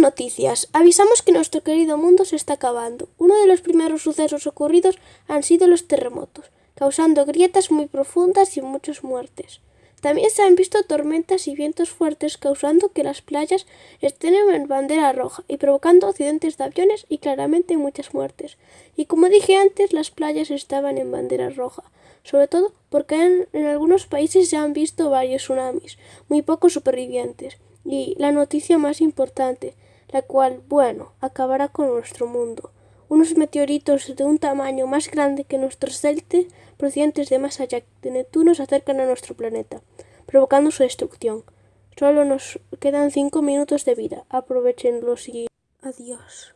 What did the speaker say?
Noticias. Avisamos que nuestro querido mundo se está acabando. Uno de los primeros sucesos ocurridos han sido los terremotos, causando grietas muy profundas y muchas muertes. También se han visto tormentas y vientos fuertes causando que las playas estén en bandera roja y provocando accidentes de aviones y claramente muchas muertes. Y como dije antes, las playas estaban en bandera roja, sobre todo porque en, algunos países se han visto varios tsunamis, muy pocos supervivientes. Y la noticia más importante, la cual, bueno, acabará con nuestro mundo. Unos meteoritos de un tamaño más grande que nuestro celte, procedentes de más allá de Neptuno, se acercan a nuestro planeta, provocando su destrucción. Solo nos quedan cinco minutos de vida. Aprovechenlos y adiós.